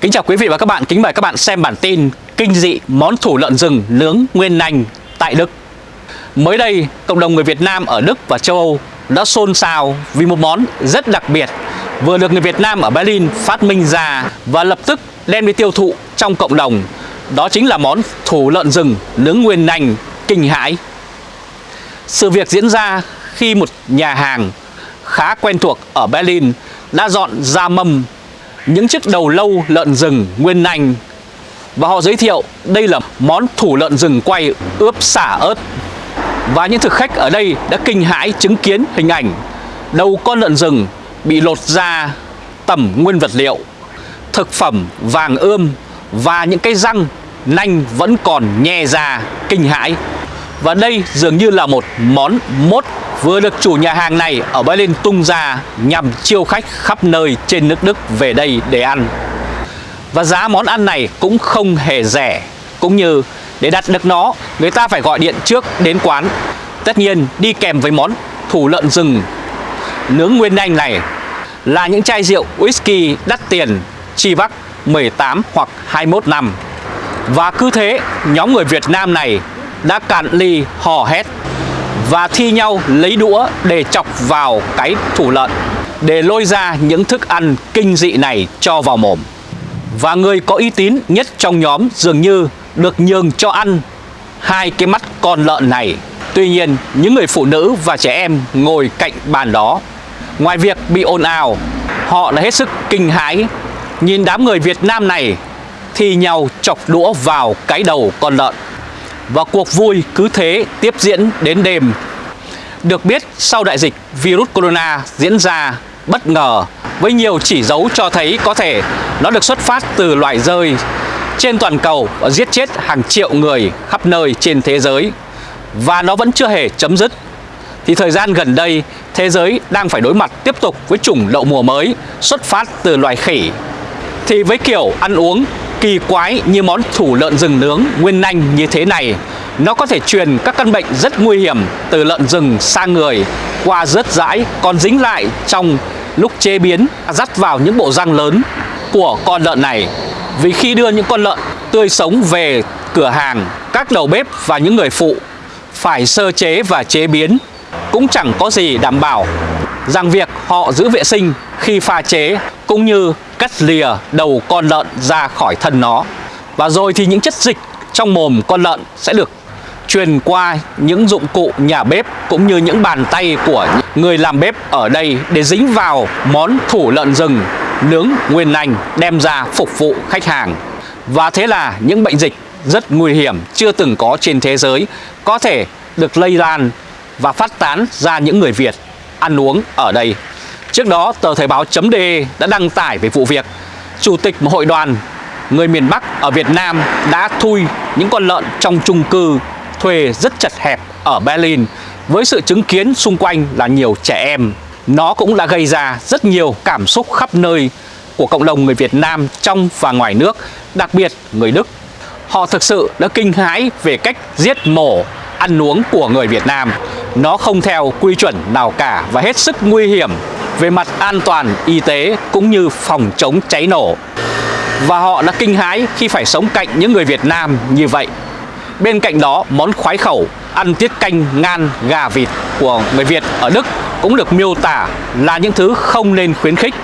Kính chào quý vị và các bạn, kính mời các bạn xem bản tin Kinh dị món thủ lợn rừng nướng nguyên nành tại Đức. Mới đây, cộng đồng người Việt Nam ở Đức và châu Âu đã xôn xao vì một món rất đặc biệt vừa được người Việt Nam ở Berlin phát minh ra và lập tức đem đi tiêu thụ trong cộng đồng. Đó chính là món thủ lợn rừng nướng nguyên nành kinh hãi. Sự việc diễn ra khi một nhà hàng khá quen thuộc ở Berlin đã dọn ra mâm những chiếc đầu lâu lợn rừng, nguyên nành. Và họ giới thiệu, đây là món thủ lợn rừng quay ướp xả ớt. Và những thực khách ở đây đã kinh hãi chứng kiến hình ảnh. Đầu con lợn rừng bị lột ra tẩm nguyên vật liệu. Thực phẩm vàng ươm và những cái răng nanh vẫn còn nhe ra, kinh hãi. Và đây dường như là một món mốt vừa được chủ nhà hàng này ở Berlin tung ra nhằm chiêu khách khắp nơi trên nước Đức về đây để ăn. Và giá món ăn này cũng không hề rẻ, cũng như để đặt được nó, người ta phải gọi điện trước đến quán. Tất nhiên đi kèm với món thủ lợn rừng nướng nguyên anh này là những chai rượu whisky đắt tiền chi vắc 18 hoặc 21 năm. Và cứ thế, nhóm người Việt Nam này đã cạn ly hò hét và thi nhau lấy đũa để chọc vào cái thủ lợn để lôi ra những thức ăn kinh dị này cho vào mồm. Và người có uy tín nhất trong nhóm dường như được nhường cho ăn hai cái mắt con lợn này. Tuy nhiên, những người phụ nữ và trẻ em ngồi cạnh bàn đó, ngoài việc bị ồn ào, họ đã hết sức kinh hãi nhìn đám người Việt Nam này thi nhau chọc đũa vào cái đầu con lợn. Và cuộc vui cứ thế tiếp diễn đến đêm. Được biết, sau đại dịch, virus corona diễn ra bất ngờ, với nhiều chỉ dấu cho thấy có thể nó được xuất phát từ loài rơi trên toàn cầu và giết chết hàng triệu người khắp nơi trên thế giới. Và nó vẫn chưa hề chấm dứt. Thì thời gian gần đây, thế giới đang phải đối mặt tiếp tục với chủng đậu mùa mới xuất phát từ loài khỉ. Thì với kiểu ăn uống kỳ quái như món thủ lợn rừng nướng nguyên nanh như thế này. Nó có thể truyền các căn bệnh rất nguy hiểm, từ lợn rừng sang người, qua rớt rãi, còn dính lại trong lúc chế biến, dắt vào những bộ răng lớn của con lợn này. Vì khi đưa những con lợn tươi sống về cửa hàng, các đầu bếp và những người phụ phải sơ chế và chế biến, cũng chẳng có gì đảm bảo rằng việc họ giữ vệ sinh khi pha chế, cũng như cắt lìa đầu con lợn ra khỏi thân nó. Và rồi thì những chất dịch trong mồm con lợn sẽ được truyền qua những dụng cụ nhà bếp cũng như những bàn tay của người làm bếp ở đây để dính vào món thủ lợn rừng, nướng nguyên lành đem ra phục vụ khách hàng. Và thế là những bệnh dịch rất nguy hiểm chưa từng có trên thế giới có thể được lây lan và phát tán ra những người Việt ăn uống ở đây. Trước đó, tờ Thời báo.de đã đăng tải về vụ việc Chủ tịch một hội đoàn người miền Bắc ở Việt Nam đã thui những con lợn trong chung cư thuê rất chật hẹp ở Berlin với sự chứng kiến xung quanh là nhiều trẻ em. Nó cũng đã gây ra rất nhiều cảm xúc khắp nơi của cộng đồng người Việt Nam trong và ngoài nước, đặc biệt người Đức. Họ thực sự đã kinh hãi về cách giết mổ ăn uống của người Việt Nam. Nó không theo quy chuẩn nào cả và hết sức nguy hiểm về mặt an toàn y tế cũng như phòng chống cháy nổ. Và họ đã kinh hãi khi phải sống cạnh những người Việt Nam như vậy. Bên cạnh đó, món khoái khẩu ăn tiết canh ngan gà vịt của người Việt ở Đức cũng được miêu tả là những thứ không nên khuyến khích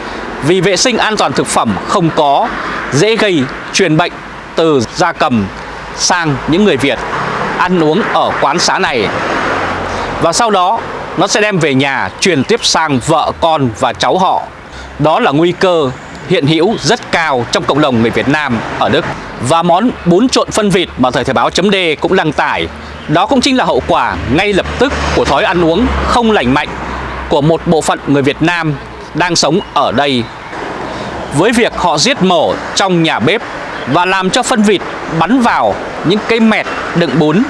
vì vệ sinh an toàn thực phẩm không có dễ gây truyền bệnh từ gia cầm sang những người Việt ăn uống ở quán xá này và sau đó nó sẽ đem về nhà, truyền tiếp sang vợ con và cháu họ. Đó là nguy cơ hiện hữu rất cao trong cộng đồng người Việt Nam ở Đức. Và món bún trộn phân vịt mà thời thời báo chấm D cũng đăng tải, đó cũng chính là hậu quả ngay lập tức của thói ăn uống không lành mạnh của một bộ phận người Việt Nam đang sống ở đây. Với việc họ giết mổ trong nhà bếp và làm cho phân vịt bắn vào những cây mẹt đựng bún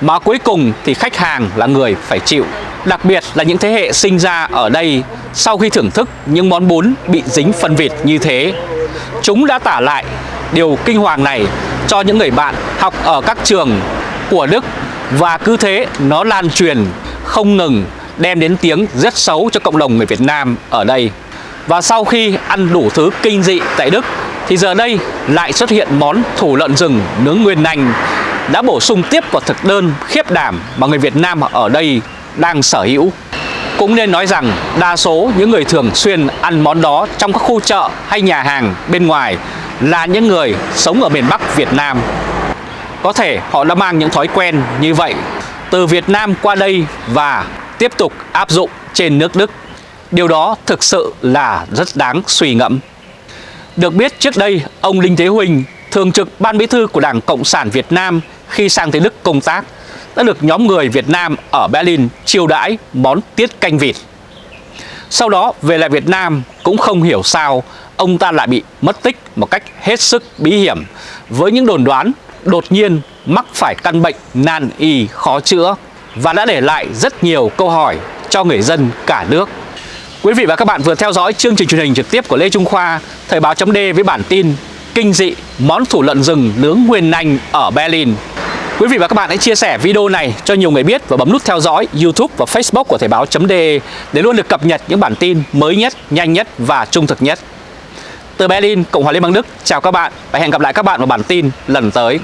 mà cuối cùng thì khách hàng là người phải chịu. Đặc biệt là những thế hệ sinh ra ở đây sau khi thưởng thức những món bún bị dính phân vịt như thế. Chúng đã tả lại điều kinh hoàng này cho những người bạn học ở các trường của Đức Và cứ thế nó lan truyền, không ngừng đem đến tiếng rất xấu cho cộng đồng người Việt Nam ở đây. Và sau khi ăn đủ thứ kinh dị tại Đức thì giờ đây lại xuất hiện món thủ lợn rừng nướng nguyên nành đã bổ sung tiếp vào thực đơn khiếp đảm mà người Việt Nam ở đây đang sở hữu. Cũng nên nói rằng đa số những người thường xuyên ăn món đó trong các khu chợ hay nhà hàng bên ngoài là những người sống ở miền Bắc Việt Nam. Có thể họ đã mang những thói quen như vậy từ Việt Nam qua đây và tiếp tục áp dụng trên nước Đức. Điều đó thực sự là rất đáng suy ngẫm. Được biết trước đây, ông Đinh Thế Huỳnh, thường trực ban bí thư của Đảng Cộng sản Việt Nam khi sang tới Đức công tác, đã được nhóm người Việt Nam ở Berlin chiêu đãi món tiết canh vịt. Sau đó về lại Việt Nam cũng không hiểu sao ông ta lại bị mất tích một cách hết sức bí hiểm với những đồn đoán đột nhiên mắc phải căn bệnh nan y khó chữa và đã để lại rất nhiều câu hỏi cho người dân cả nước. Quý vị và các bạn vừa theo dõi chương trình truyền hình trực tiếp của Lê Trung Khoa, Thời báo chấm với bản tin Kinh dị món thủ lợn rừng nướng nguyên nành ở Berlin. Quý vị và các bạn hãy chia sẻ video này cho nhiều người biết và bấm nút theo dõi YouTube và Facebook của Thời báo.de để luôn được cập nhật những bản tin mới nhất, nhanh nhất và trung thực nhất. Từ Berlin, Cộng hòa Liên bang Đức, chào các bạn và hẹn gặp lại các bạn vào bản tin lần tới.